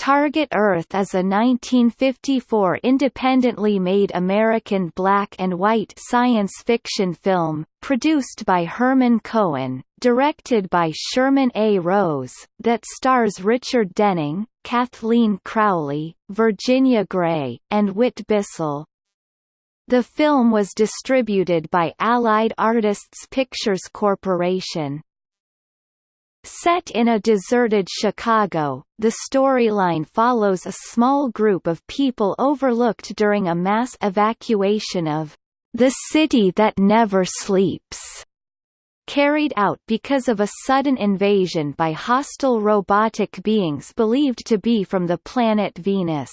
Target Earth is a 1954 independently made American black and white science fiction film, produced by Herman Cohen, directed by Sherman A. Rose, that stars Richard Denning, Kathleen Crowley, Virginia Grey, and Whit Bissell. The film was distributed by Allied Artists Pictures Corporation. Set in a deserted Chicago, the storyline follows a small group of people overlooked during a mass evacuation of the city that never sleeps, carried out because of a sudden invasion by hostile robotic beings believed to be from the planet Venus.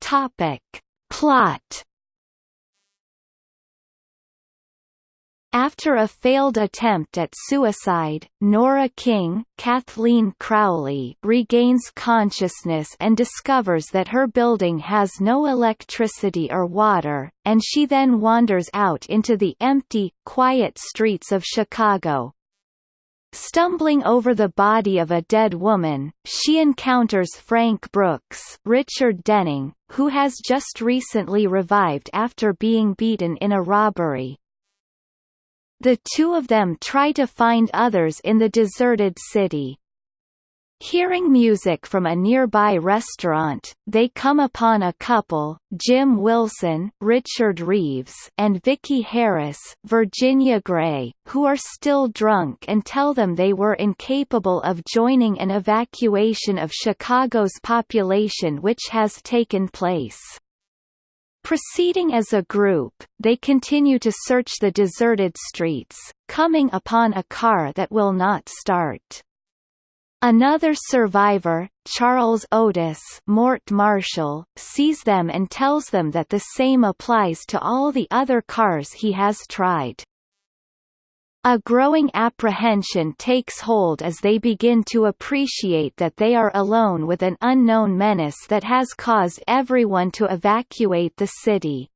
Topic. Plot After a failed attempt at suicide, Nora King Kathleen Crowley regains consciousness and discovers that her building has no electricity or water, and she then wanders out into the empty, quiet streets of Chicago. Stumbling over the body of a dead woman, she encounters Frank Brooks Richard Denning, who has just recently revived after being beaten in a robbery. The two of them try to find others in the deserted city. Hearing music from a nearby restaurant, they come upon a couple, Jim Wilson, Richard Reeves, and Vicki Harris, Virginia Grey, who are still drunk and tell them they were incapable of joining an evacuation of Chicago's population which has taken place. Proceeding as a group, they continue to search the deserted streets, coming upon a car that will not start. Another survivor, Charles Otis Mort Marshall, sees them and tells them that the same applies to all the other cars he has tried. A growing apprehension takes hold as they begin to appreciate that they are alone with an unknown menace that has caused everyone to evacuate the city.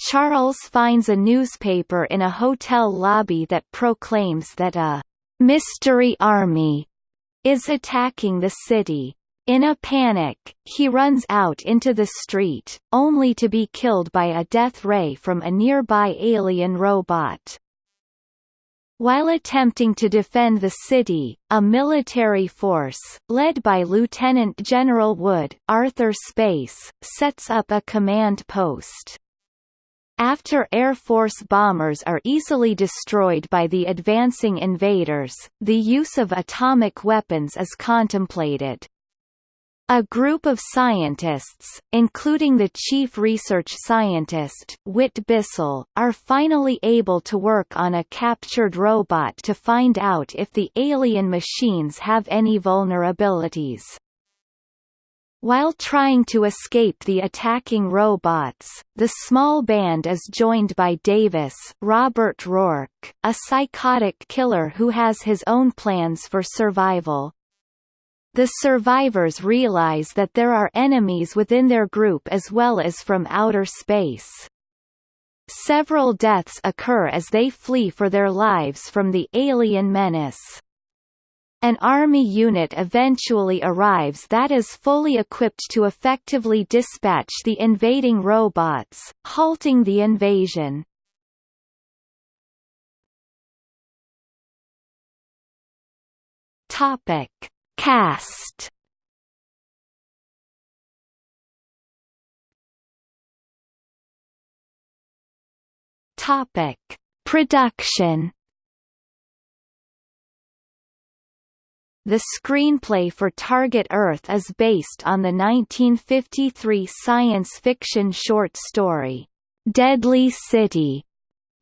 Charles finds a newspaper in a hotel lobby that proclaims that a «mystery army» is attacking the city. In a panic, he runs out into the street, only to be killed by a death ray from a nearby alien robot. While attempting to defend the city, a military force, led by Lieutenant General Wood Arthur Space, sets up a command post. After Air Force bombers are easily destroyed by the advancing invaders, the use of atomic weapons is contemplated. A group of scientists, including the chief research scientist, Whit Bissell, are finally able to work on a captured robot to find out if the alien machines have any vulnerabilities. While trying to escape the attacking robots, the small band is joined by Davis Robert Roark, a psychotic killer who has his own plans for survival. The survivors realize that there are enemies within their group as well as from outer space. Several deaths occur as they flee for their lives from the alien menace. An army unit eventually arrives that is fully equipped to effectively dispatch the invading robots, halting the invasion. Topic Cast. Topic: Production. The screenplay for Target Earth is based on the 1953 science fiction short story, Deadly City,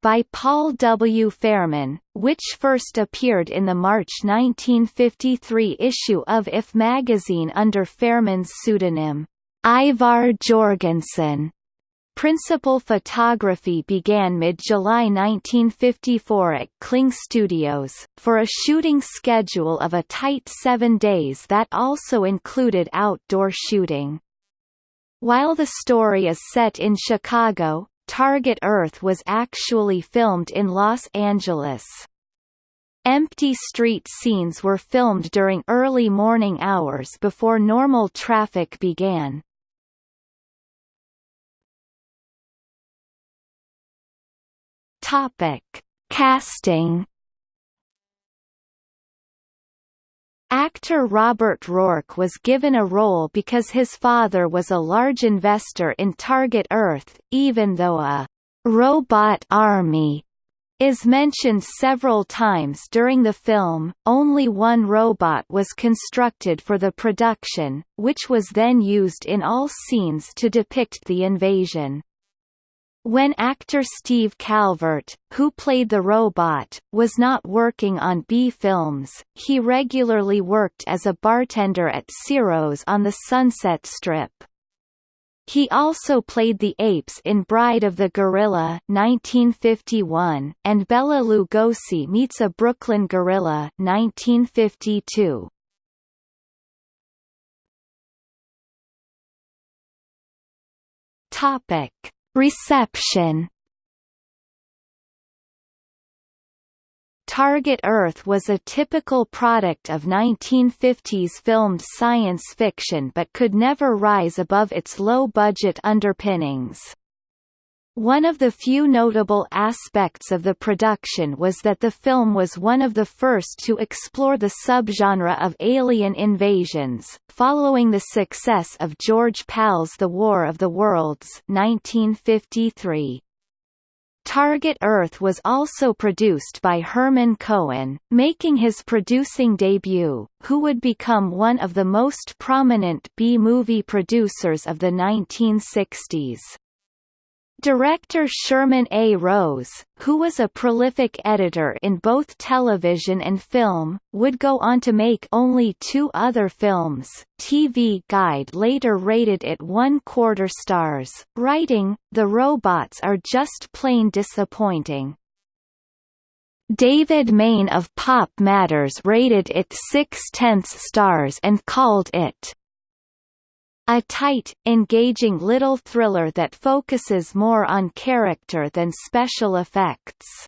by Paul W. Fairman, which first appeared in the March 1953 issue of IF magazine under Fairman's pseudonym, Ivar Jorgensen. Principal photography began mid-July 1954 at Kling Studios, for a shooting schedule of a tight seven days that also included outdoor shooting. While the story is set in Chicago, Target Earth was actually filmed in Los Angeles. Empty street scenes were filmed during early morning hours before normal traffic began. Topic: Casting Actor Robert Roark was given a role because his father was a large investor in Target Earth, even though a «robot army» is mentioned several times during the film, only one robot was constructed for the production, which was then used in all scenes to depict the invasion. When actor Steve Calvert, who played the robot, was not working on B-films, he regularly worked as a bartender at Ciro's on the Sunset Strip. He also played the apes in Bride of the Gorilla 1951, and Bela Lugosi meets a Brooklyn gorilla 1952. Topic Reception Target Earth was a typical product of 1950s filmed science fiction but could never rise above its low-budget underpinnings. One of the few notable aspects of the production was that the film was one of the first to explore the subgenre of alien invasions, following the success of George Pal's The War of the Worlds 1953. Target Earth was also produced by Herman Cohen, making his producing debut, who would become one of the most prominent B-movie producers of the 1960s. Director Sherman A. Rose, who was a prolific editor in both television and film, would go on to make only two other films. TV Guide later rated it one-quarter stars, writing, The robots are just plain disappointing. David Maine of Pop Matters rated it six-tenths stars and called it a tight, engaging little thriller that focuses more on character than special effects.